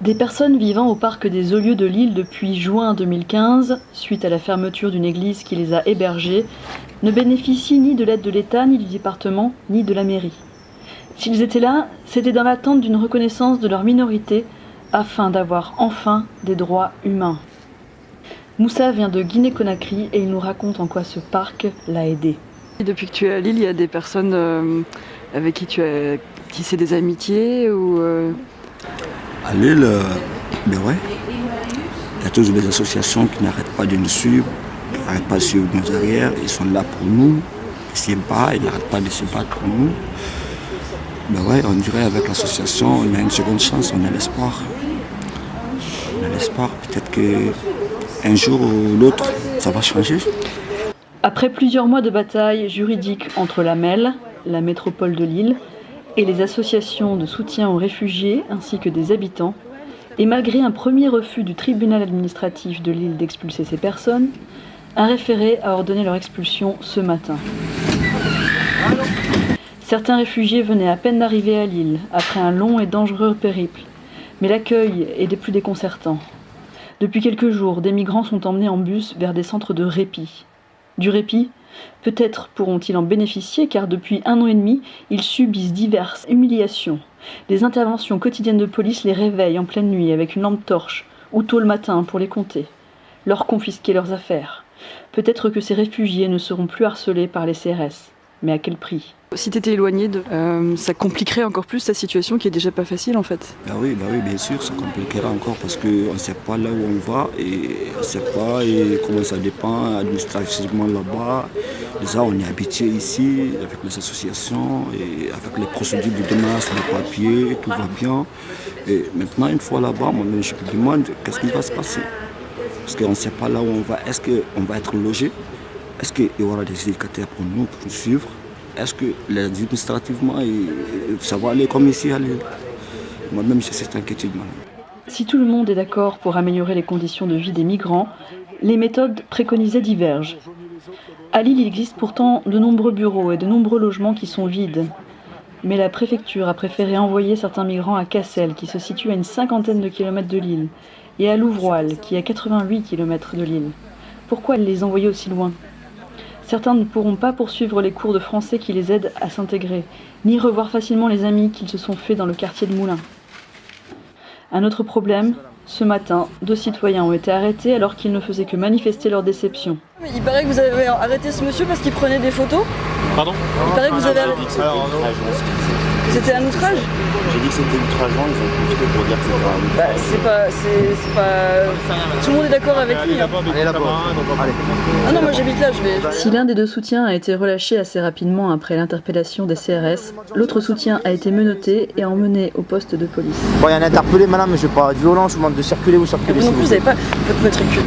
Des personnes vivant au parc des Olieux de Lille depuis juin 2015, suite à la fermeture d'une église qui les a hébergés, ne bénéficient ni de l'aide de l'État, ni du département, ni de la mairie. S'ils étaient là, c'était dans l'attente d'une reconnaissance de leur minorité, afin d'avoir enfin des droits humains. Moussa vient de Guinée-Conakry et il nous raconte en quoi ce parc l'a aidé. Depuis que tu es à Lille, il y a des personnes euh, avec qui tu as tissé des amitiés ou euh, à Lille, euh, ben ouais, il y a toujours des associations qui n'arrêtent pas de nous suivre, qui n'arrêtent pas de suivre nos arrières, ils sont là pour nous, ils s'aiment pas, ils n'arrêtent pas de se battre pour nous. Ben ouais, on dirait avec l'association, on a une seconde chance, on a l'espoir. On a l'espoir, peut-être qu'un jour ou l'autre, ça va changer. Après plusieurs mois de bataille juridique entre la MEL, la métropole de Lille, et les associations de soutien aux réfugiés ainsi que des habitants, et malgré un premier refus du tribunal administratif de Lille d'expulser ces personnes, un référé a ordonné leur expulsion ce matin. Certains réfugiés venaient à peine d'arriver à Lille, après un long et dangereux périple, mais l'accueil est des plus déconcertants. Depuis quelques jours, des migrants sont emmenés en bus vers des centres de répit. Du répit, Peut-être pourront-ils en bénéficier car depuis un an et demi, ils subissent diverses humiliations. Des interventions quotidiennes de police les réveillent en pleine nuit avec une lampe torche ou tôt le matin pour les compter, leur confisquer leurs affaires. Peut-être que ces réfugiés ne seront plus harcelés par les CRS, mais à quel prix? Si tu étais éloigné, de, euh, ça compliquerait encore plus ta situation qui est déjà pas facile en fait. Bah oui, bah oui, bien sûr, ça compliquera encore parce qu'on ne sait pas là où on va et on ne sait pas et comment ça dépend administrativement là-bas. Déjà, on est habitué ici avec les associations et avec les procédures de démarche, les papiers, tout va bien. Et maintenant, une fois là-bas, moi je me demande qu'est-ce qui va se passer? Parce qu'on ne sait pas là où on va. Est-ce qu'on va être logé? Est-ce qu'il y aura des éducateurs pour nous, pour nous suivre? Est-ce que administrativement, ça va aller comme ici Moi-même, j'ai cette inquiétude. Si tout le monde est d'accord pour améliorer les conditions de vie des migrants, les méthodes préconisées divergent. À Lille, il existe pourtant de nombreux bureaux et de nombreux logements qui sont vides. Mais la préfecture a préféré envoyer certains migrants à Cassel, qui se situe à une cinquantaine de kilomètres de Lille, et à Louvroil, qui est à 88 kilomètres de Lille. Pourquoi les envoyer aussi loin? Certains ne pourront pas poursuivre les cours de français qui les aident à s'intégrer, ni revoir facilement les amis qu'ils se sont faits dans le quartier de Moulins. Un autre problème, ce matin, deux citoyens ont été arrêtés alors qu'ils ne faisaient que manifester leur déception. Il paraît que vous avez arrêté ce monsieur parce qu'il prenait des photos Pardon Il paraît que vous avez arrêté... C'était un outrage J'ai dit que c'était outrageant, ils ont profité pour dire que c'était un outrage. Bah, c'est pas, c'est pas... Tout le monde est d'accord avec lui. Hein. Ah non, moi j'habite là, je vais... Si l'un des deux soutiens a été relâché assez rapidement après l'interpellation des CRS, l'autre soutien a été menotté et emmené au poste de police. Bon, il y a un interpellé, madame, mais je vais pas de violence, je vous demande de circuler ou circuler. Non plus, vous n'avez pas votre matricule.